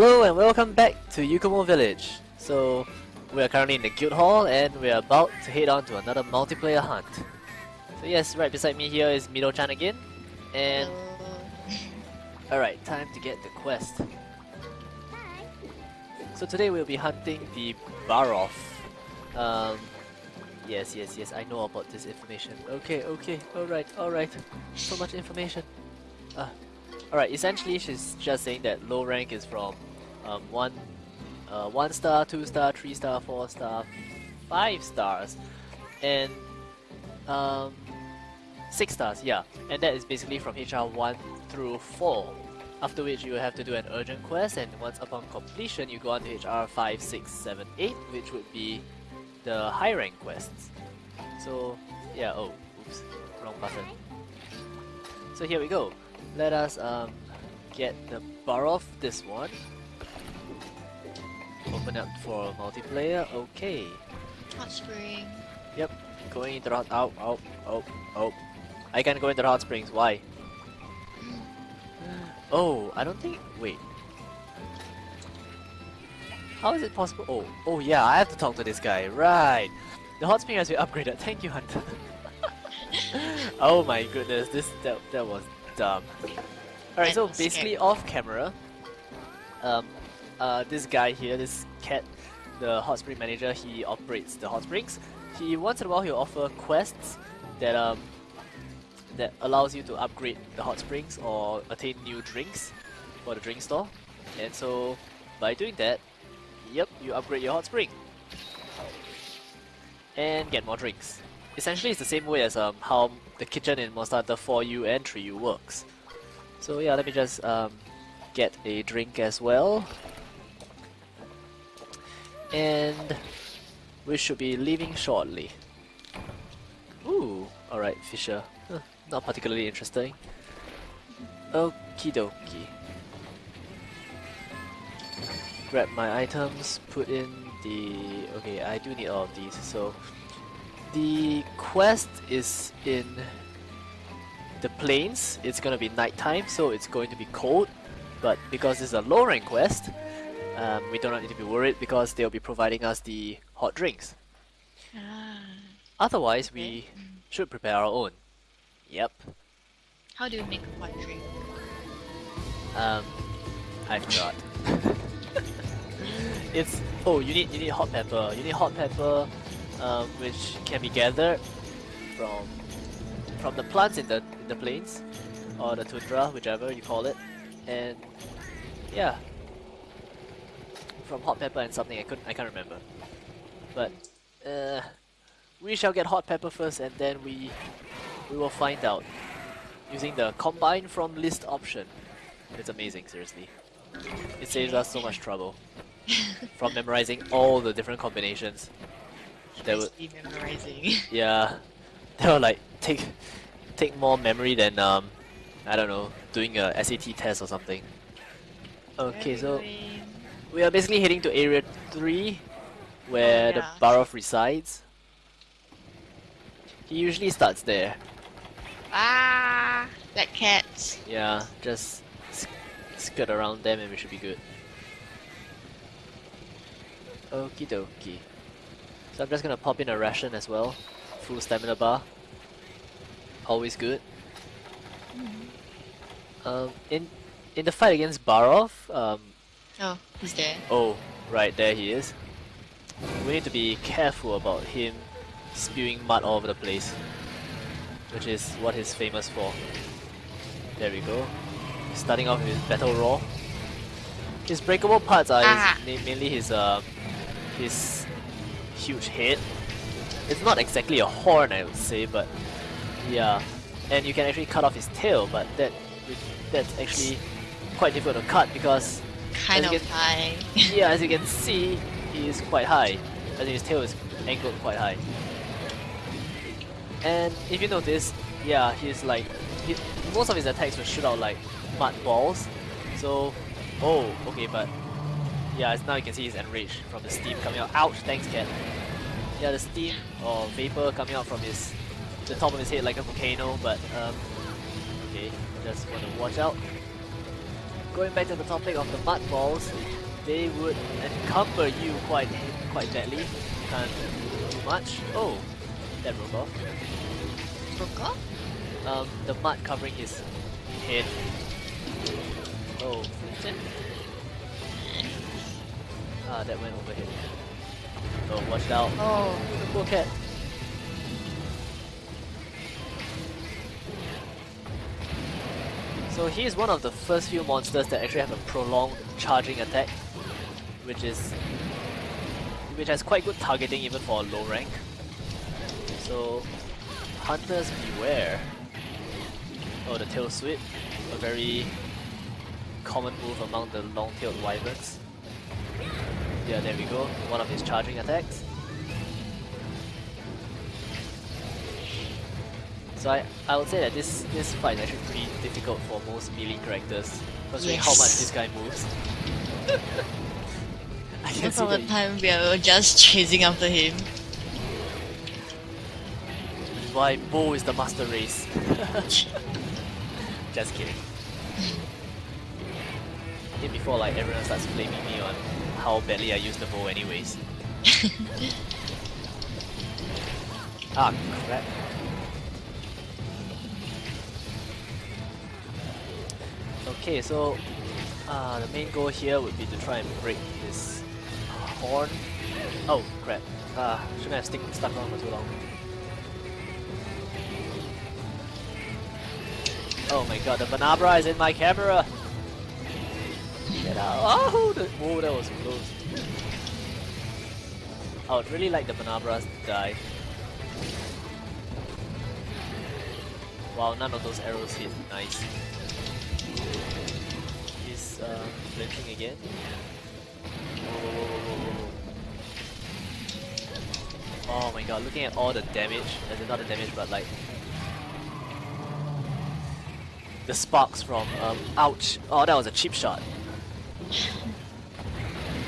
Hello and welcome back to Yukumo Village. So, we are currently in the guild hall and we are about to head on to another multiplayer hunt. So yes, right beside me here is Mido-chan again. And alright, time to get the quest. So today we'll be hunting the Barroth. Um, yes, yes, yes, I know about this information. Okay, okay, alright, alright. So much information. Uh, Alright, essentially she's just saying that low rank is from um, 1 uh, one star, 2 star, 3 star, 4 star, 5 stars, and um, 6 stars, yeah. And that is basically from HR 1 through 4. After which you have to do an urgent quest and once upon completion you go on to HR 5, 6, 7, 8 which would be the high rank quests. So yeah, oh, oops, wrong button. So here we go let us um, get the Barroth this one. Open up for multiplayer. Okay. Hot spring. Yep. Going into the hot. Oh, oh, oh, oh. I can go into the hot springs. Why? Oh, I don't think. Wait. How is it possible? Oh, oh yeah, I have to talk to this guy. Right. The hot spring has been upgraded. Thank you, Hunter. oh my goodness, this that that was dumb. Alright, so basically off camera, um, uh, this guy here, this cat, the hot spring manager, he operates the hot springs. He once in a while he'll offer quests that um that allows you to upgrade the hot springs or attain new drinks for the drink store. And so by doing that, yep, you upgrade your hot spring and get more drinks. Essentially, it's the same way as um, how the kitchen in Monster Hunter 4U and 3U works. So yeah, let me just um, get a drink as well. And we should be leaving shortly. Ooh, alright, Fisher. Huh, not particularly interesting. Okie dokie. Grab my items, put in the... Okay, I do need all of these, so... The quest is in the plains, it's gonna be nighttime, so it's going to be cold. But because it's a low rank quest, um, we do not need to be worried because they'll be providing us the hot drinks. Ah. Otherwise, we should prepare our own. Yep. How do you make a hot drink? Um, I forgot. it's oh, you need you need hot pepper. You need hot pepper, um, which can be gathered from from the plants in the in the plains or the tundra, whichever you call it, and yeah, from hot pepper and something I couldn't I can't remember, but uh, we shall get hot pepper first, and then we we will find out using the combine from list option. It's amazing, seriously. It saves us so much trouble from memorizing all the different combinations. That would memorizing. Yeah, they will like take take more memory than um I don't know doing a SAT test or something. Okay, so we are basically heading to area three, where oh, yeah. the Barroth resides. He usually starts there. Ah, that cat. Yeah, just skirt around them and we should be good. Okie dokie. So I'm just gonna pop in a ration as well. Full stamina bar. Always good. Mm-hmm. Um, in in the fight against Barroth, um, oh, he's there. Oh, right there he is. We need to be careful about him spewing mud all over the place, which is what he's famous for. There we go. Starting off with Battle Roar. His breakable parts are ah. his, mainly his uh, his huge head. It's not exactly a horn, I would say, but yeah. And you can actually cut off his tail, but that that's actually quite difficult to cut because kind of can, high. yeah, as you can see, he is quite high. I think his tail is angled quite high. And if you notice, yeah, he's like he, most of his attacks will shoot out like mud balls. So, oh, okay, but yeah, now you can see he's enraged from the steam coming out. Ouch, thanks cat. Yeah, the steam or vapor coming out from his the top of his head like a volcano, but um, okay, just want to watch out. going back to the topic of the mud balls, they would encumber you quite quite badly. Can't do much. Oh, that broke off. Broke off? Um, the mud covering his head. Oh? Ah, that went overhead. Oh, watch out. Oh. The poor cat. So he is one of the first few monsters that actually have a prolonged charging attack, which is which has quite good targeting even for a low rank. So hunters beware. Oh, the tail sweep, a very common move among the long-tailed wyverns. Yeah, there we go. One of his charging attacks. So I, I would say that this, this fight is actually pretty difficult for most melee characters, considering how much this guy moves. I can Most of the time we are just chasing after him. which is why bow is the master race. Just kidding. I think before like everyone starts blaming me on how badly I use the bow anyways. ah crap. Okay, so uh, the main goal here would be to try and break this horn. Oh crap. Uh, shouldn't have stick, stuck on for too long. Oh my god, the Bnahabra is in my camera! Oh, the, whoa, that was close. I would really like the Bnahabras to die. Wow, none of those arrows hit. Nice. He's uh, flinching again. Oh my god, looking at all the damage, as in not the damage, but like the sparks from um, ouch. Oh, that was a cheap shot.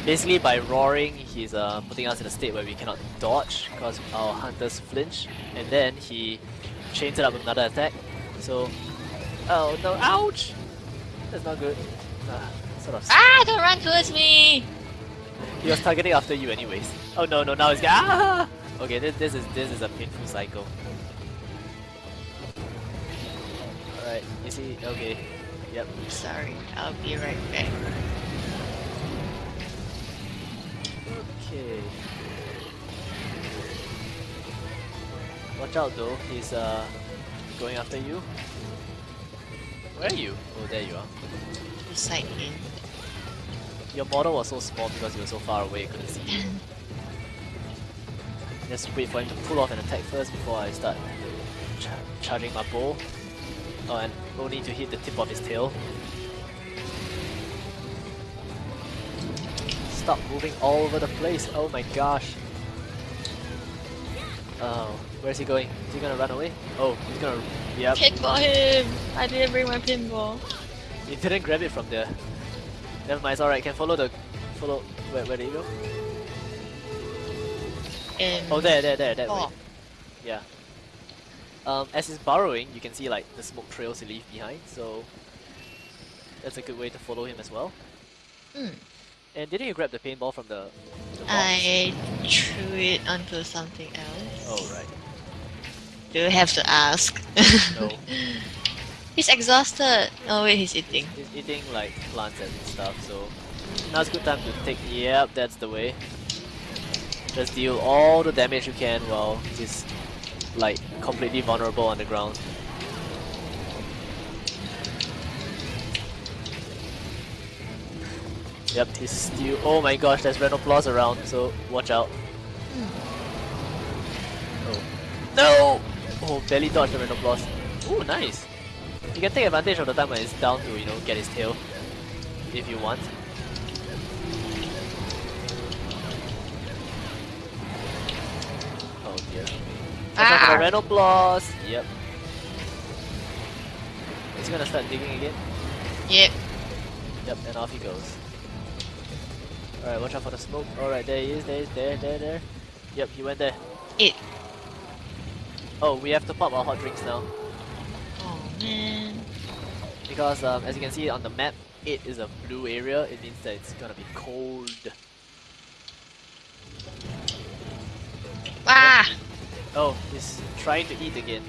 Basically, by roaring, he's uh, putting us in a state where we cannot dodge because our hunters flinch, and then he chains it up with another attack. So, oh no, ouch! That's not good. Uh, sort of. Ah, don't run towards me! He was targeting after you, anyways. Oh no, no, now he's ah! Okay, this this is this is a painful cycle. Alright, you see, okay? Yep. Sorry, I'll be right back. Okay. Watch out though, he's uh going after you. Where are you? Oh there you are. Beside him. Your model was so small because you were so far away, you couldn't see you. Just wait for him to pull off an attack first before I start ch charging my bow. Oh, and only to hit the tip of his tail. Stop moving all over the place. Oh my gosh. Oh, where's he going? Is he gonna run away? Oh, he's gonna. Yep. Pinball him! I didn't bring my pinball. You didn't grab it from there. Never mind, it's alright. Can follow the. Follow. Where, where did he go? And Oh, there, there, there, that way. Oh, Yeah. Um, as he's burrowing, you can see like the smoke trails he leaves behind, so that's a good way to follow him as well. Hmm. And didn't you grab the paintball from the, the? I threw it onto something else. Oh right. Do you have to ask? No. he's exhausted. Oh wait, he's eating. He's eating like plants and stuff, so now's a good time to take. Yep, that's the way. Just deal all the damage you can while he's like completely vulnerable on the ground. Yep, he's still. Oh my gosh, there's Rhenoplos around, so watch out. Oh. No! Oh, barely dodged the Rhenoplos. Oh, nice. You can take advantage of the time when it's down to, you know, get his tail. If you want. Oh dear. Watch out for the ah! Rhenoplos! Yep. Is he gonna start digging again? Yep. Yep, and off he goes. Alright, watch out for the smoke. Alright, there he is, there he is, there, there, there. Yep, he went there. It. Oh, we have to pop our hot drinks now. Oh man. Because um, as you can see on the map, it is a blue area, it means that it's gonna be cold. Ah! Oh, he's trying to eat again.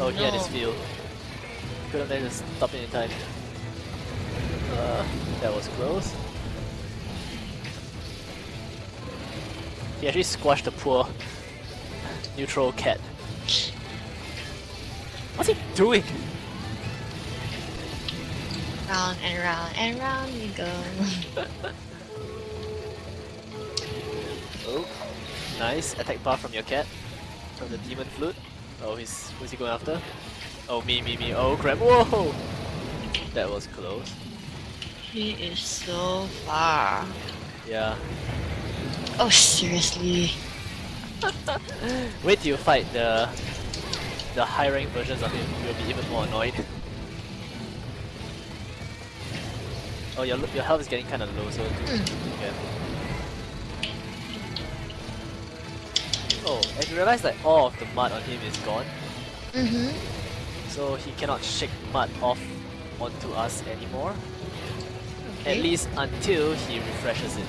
Oh, he had his no. field. Couldn't manage to stop it in time. Uh, that was close. He actually squashed the poor neutral cat. What's he doing? Round and round and round we go. Oh, nice attack bar from your cat. From the demon flute. Oh, he's who's he going after? Oh, me, me, me. Oh, crap! Whoa! That was close. he is so far. Yeah. Oh, seriously? Wait till you fight the the high rank versions of him. You'll be even more annoyed. Oh, your your health is getting kind of low, so be careful. Hmm. Oh, and you realize that all of the mud on him is gone, Mm-hmm. so he cannot shake mud off onto us anymore. Okay. At least until he refreshes it.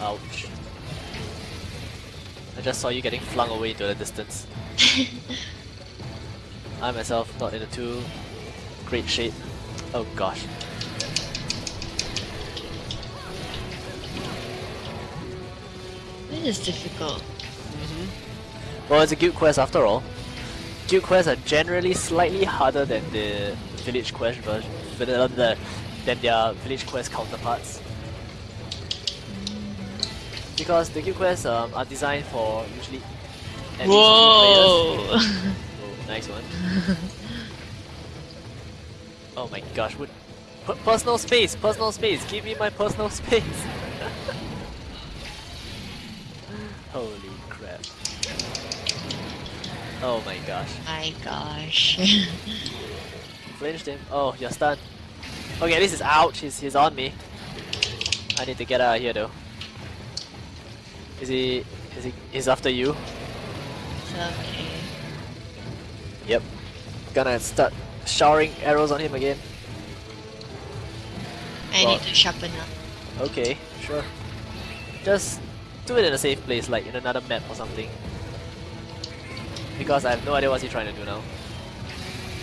Ouch. I just saw you getting flung away into the distance. I myself not in a too great shape. Oh gosh. This is difficult. Well, it's a guild quest after all. Guild quests are generally slightly harder than the village quest version, than their village quest counterparts. Because the guild quests um, are designed for usually Whoa! players. Oh, nice one. oh my gosh, what? P personal space, personal space, give me my personal space. Holy crap. Oh my gosh. my gosh. Flinched him. Oh, you're stunned. Okay, this is ouch. He's, he's on me. I need to get out of here though. Is he... Is he... He's after you? It's okay. Yep. Gonna start showering arrows on him again. I Well- need to sharpen up. Okay, sure. Just do it in a safe place, like in another map or something. Because I have no idea what he's trying to do now.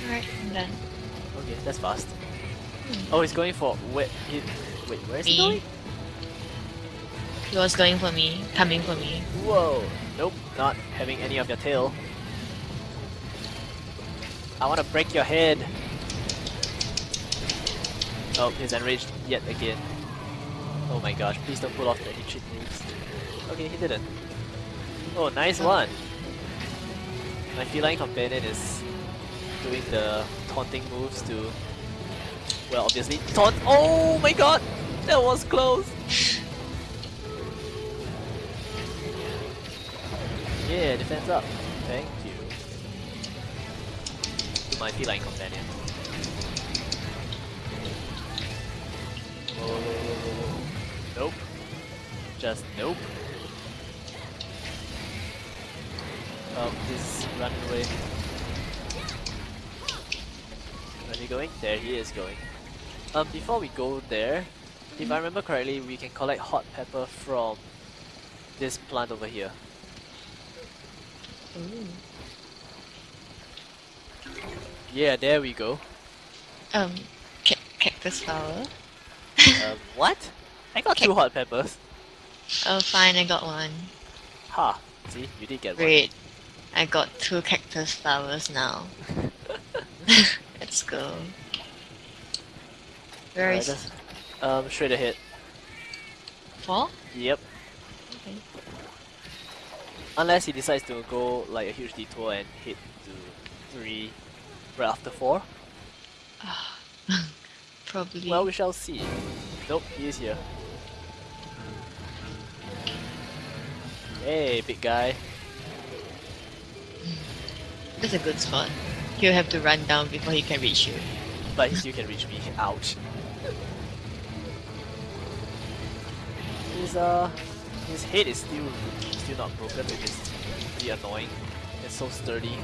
Alright, I'm done. Okay, that's fast. Hmm. Oh, he's going for... Wait, he... Wait, where is he going? He was going for me, coming for me. Whoa! Nope, not having any of your tail. I want to break your head. Oh, he's enraged yet again. Oh my gosh, please don't pull off the trick moves. Okay, he didn't. Oh, nice Oh. one! My feline companion is doing the taunting moves to... Well, obviously, taunt- Oh my god! That was close! Yeah, defense up. To my feline companion. Whoa, whoa, whoa, whoa, whoa. Nope. Just nope. Oh, he's running away. Where's he going? There he is going. Um, before we go there, if I remember correctly, we can collect hot pepper from this plant over here. Ooh. Yeah, there we go. Um, ca cactus flower. Um, what? I got two hot peppers. Oh, fine, I got one. Ha! See, you did get one. Great. I got two cactus flowers now. Let's go. Where Alright, is Um, straight ahead. four? Yep. Okay. Unless he decides to go like a huge detour and hit to three right after four. Probably. Well, we shall see. Nope, he is here. Hey, big guy. That's a good spot. He'll have to run down before he can reach you. but he still can reach me. Ouch. His uh, his head is still still not broken, which is pretty annoying. It's so sturdy.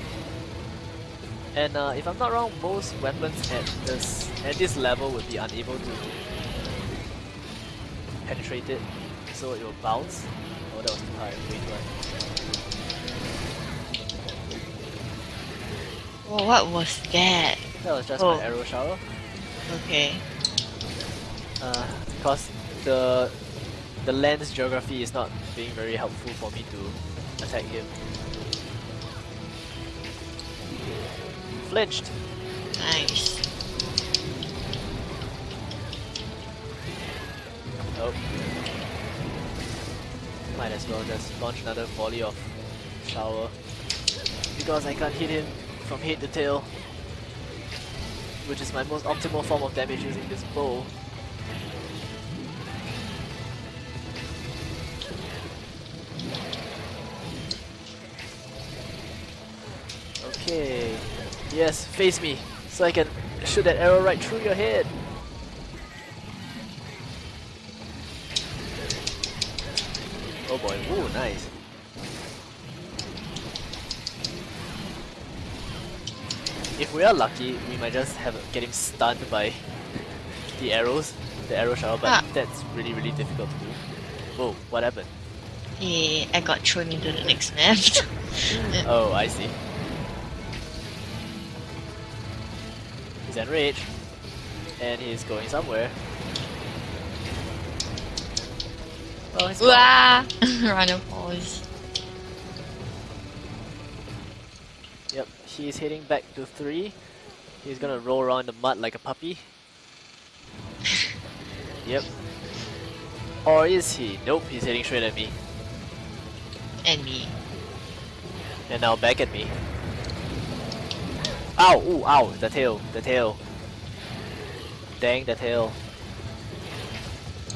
And uh, if I'm not wrong, most weapons at this at this level would be unable to penetrate it, so it will bounce. Oh, that was too high. Way too high. Oh, what was that? That was just Oh. my arrow shower. Okay. Uh, because the the land's geography is not being very helpful for me to attack him. Flinched. Nice. Oh. Might as well just launch another volley of shower. Because I can't hit him from head to tail. Which is my most optimal form of damage using this bow. Yes, face me. So I can shoot that arrow right through your head. Oh boy, ooh, nice. If we are lucky, we might just have get him stunned by the arrows, the arrow shower, but Ah. that's really, really difficult to do. Whoa, what happened? Yeah, I got thrown into the next map. Oh, I see. He's enraged, and he's going somewhere. Oh, he's gone. Wah! Runner pause. Yep, he's heading back to three. He's gonna roll around the mud like a puppy. yep. Or is he? Nope, he's heading straight at me. And me. And now back at me. Ow! Ooh, ow! The tail, the tail. Dang, the tail.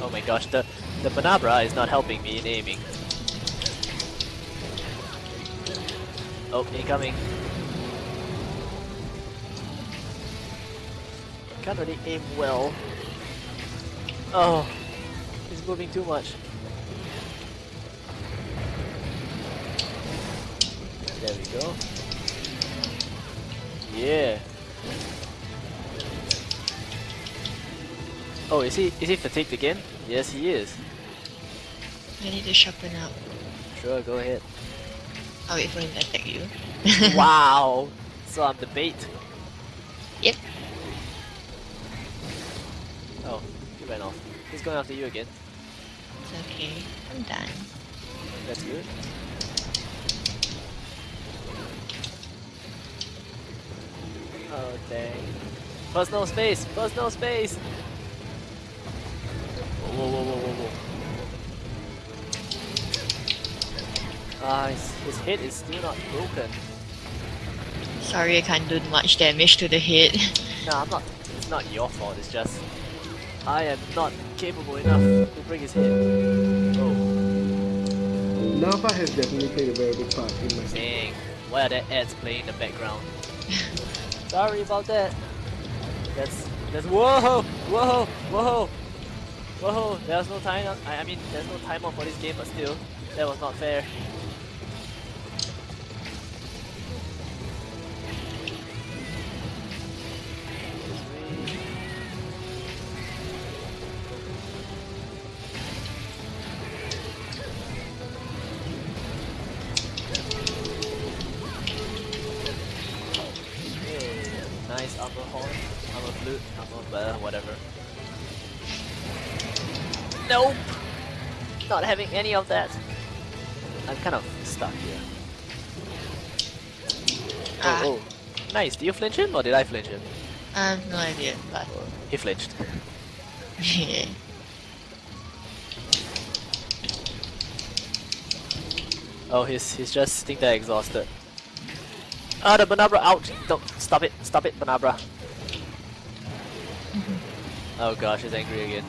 Oh my gosh, the, the Bnahabra is not helping me in aiming. Oh, incoming. Can't really aim well. Oh, he's moving too much. There we go. Yeah. Oh, is he is he fatigued again? Yes, he is. I need to sharpen up. Sure, go ahead. I'll wait for him to attack you. wow. So I'm the bait. Yep. Oh, he ran off. He's going after you again. It's okay. I'm done. That's good. Oh dang. Personal space! Personal space! Whoa, whoa, whoa, whoa, whoa, whoa. Ah, his, his head is still not broken. Sorry, I can't do much damage to the head. Nah, I'm not. It's not your fault. It's just I am not capable enough to break his head. Oh, Napa has definitely played a very big part in my dang! Why are there ads playing in the background? Sorry about that. That's that's whoa, whoa, whoa, whoa! There's no time. I, I mean, there's no timer for this game, but still, that was not fair. Armor flute, armor whatever. Nope! Not having any of that. I'm kind of stuck here. Ah. Oh, oh. Nice, did you flinch him or did I flinch him? I have no idea, but he flinched. yeah. Oh, he's he's just sitting there exhausted. Ah, the Bnahabra, out! Don't, stop it, stop it, Bnahabra. Oh gosh, he's angry again.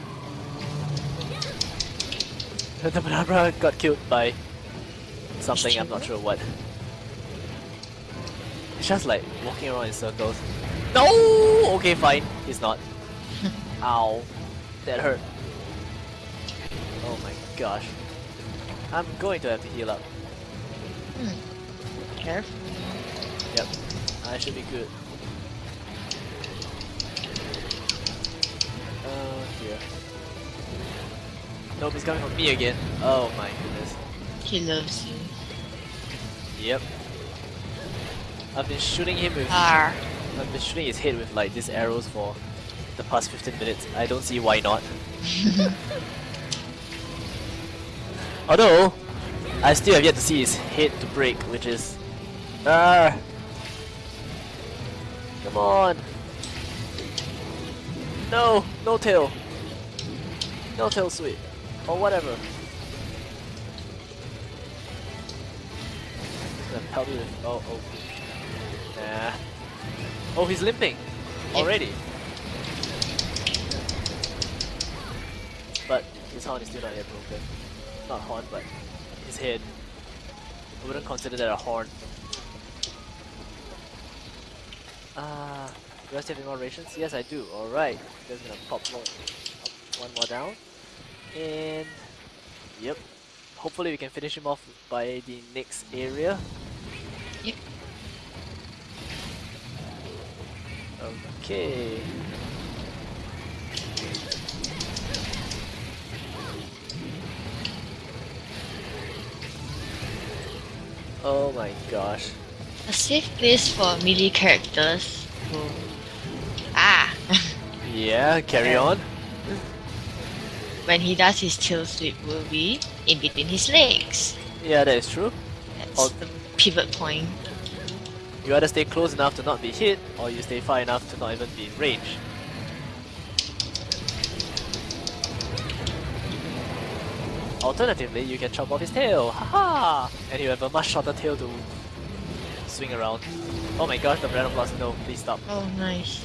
the Bnahabra got killed by something, I'm not sure what. It's just like walking around in circles. No! Okay, fine. He's not. Ow. That hurt. Oh my gosh. I'm going to have to heal up. Hmm. Careful. Yep. I should be good. Dear. Nope, he's coming for me again. Oh my goodness. He loves you. Yep. I've been shooting him with Ah. I've been shooting his head with like these arrows for the past 15 minutes. I don't see why not. Although, I still have yet to see his head to break, which is... Ah! Come on! No! No tail! No tail sweep! Or whatever. Gonna pelt me with- Oh, oh. Nah. Oh, he's limping! Already! But his horn is still not yet broken. Not horn, but his head. I wouldn't consider that a horn. Ah, do I still have any more rations? Yes, I do. Alright. Just gonna pop pop one more down. And... Yep. Hopefully we can finish him off by the next area. Yep. Okay. Oh my gosh. A safe place for melee characters who ah Yeah, carry on. When he does his tail sweep will be in between his legs. Yeah, that is true. That's Oh. the pivot point. You either stay close enough to not be hit, or you stay far enough to not even be in range. Alternatively, you can chop off his tail, haha! And you have a much shorter tail to swing around. Oh my gosh, the random blast, no, please stop. Oh nice.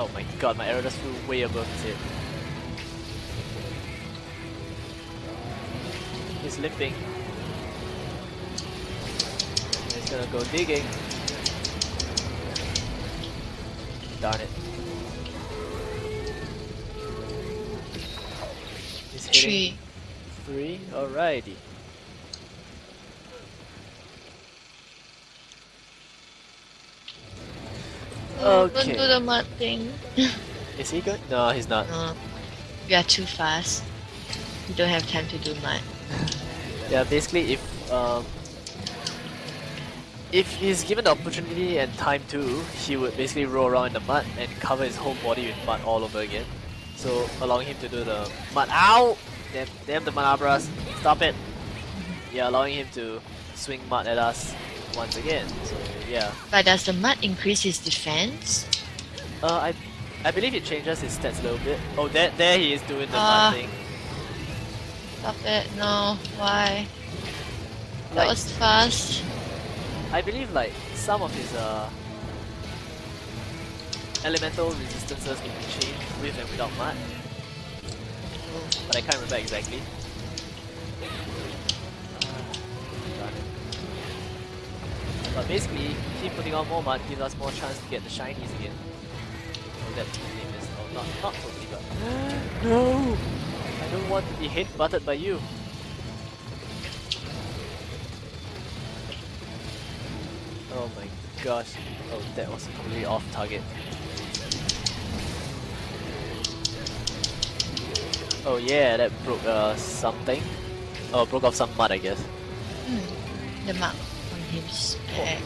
Oh my god, my arrow just flew way above his head. He's limping. He's gonna go digging. Darn it. He's hitting Tree. three. Alrighty. Okay. don't do the mud thing. Is he good? No, he's not. No. We are too fast. We don't have time to do mud. Yeah, basically if um, if he's given the opportunity and time to, he would basically roll around in the mud and cover his whole body with mud all over again. So allowing him to do the mud ow! Damn, damn the Manabras, stop it! Yeah, allowing him to swing mud at us once again. So yeah. But does the mud increase his defense? Uh I I believe it changes his stats a little bit. Oh there there he is doing the Ah. mud thing. Stop it. No. Why? That Like- was fast. I believe like some of his uh elemental resistances can be changed with and without mud. But I can't remember exactly. But basically, keep putting on more mud gives us more chance to get the shinies again. Oh, that totally missed. Oh, not, not totally, but... no! I don't want to be hit butted by you. Oh my gosh. Oh, that was completely off target. Oh yeah, that broke uh, something. Oh, broke off some mud, I guess. Hmm. The mark his back.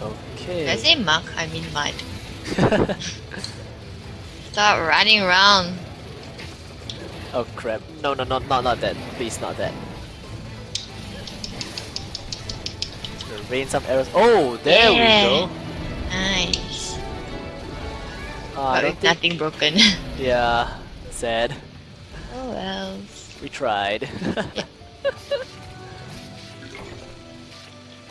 Okay. I say mark? I mean mud. Stop running around. oh crap. No, no, no, not, not that. Please, not that. Rain some arrows. Oh, there Yeah. we go. Nice. Ah, I but don't with think... nothing broken. Yeah, sad. oh well. We tried.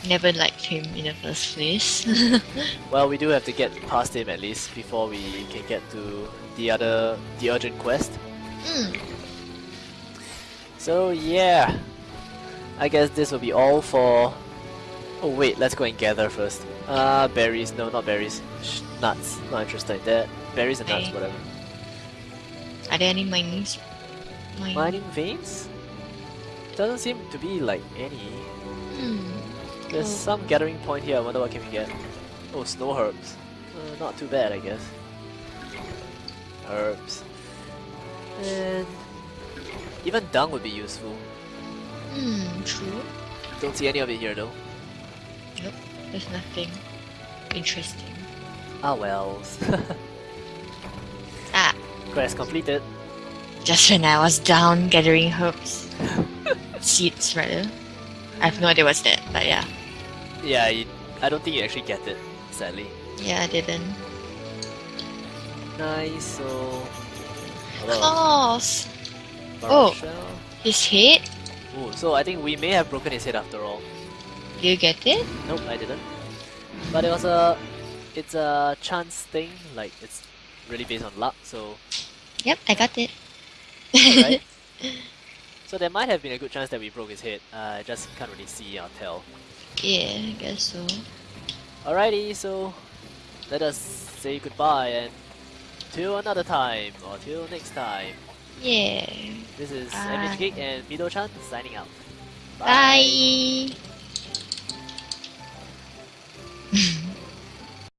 Never liked him in the first place. well, we do have to get past him at least before we can get to the other, the urgent quest. Hmm. So yeah, I guess this will be all for Oh wait, let's go and gather first. Uh, berries. No, not berries. Sh nuts. Not interested in that. Berries and nuts, Okay. whatever. Are there any mining? Mine. Mining veins? Doesn't seem to be like any. There's Oh. some gathering point here. I wonder what can we get. Oh, snow herbs. Uh, not too bad, I guess. Herbs. And even dung would be useful. Hmm. True. Don't see any of it here though. Nope, there's nothing interesting. Ah well. Ah. Quest completed. Just when I was down gathering herbs, seeds rather. I have no idea what's that, but yeah. Yeah, you, I don't think you actually get it, sadly. Yeah, I didn't. Nice, so... a Claws! Oh. shell. His head? Ooh, so I think we may have broken his head after all. Do you get it? Nope, I didn't. But it was a... It's a chance thing, like it's really based on luck, so... Yep, I got it. Alright. so there might have been a good chance that we broke his head. Uh, I just can't really see or tell. Yeah, I guess so. Alrighty, so let us say goodbye and till another time or till next time. Yeah. This is Bye. MH Geek and Mido Chan signing out. Bye.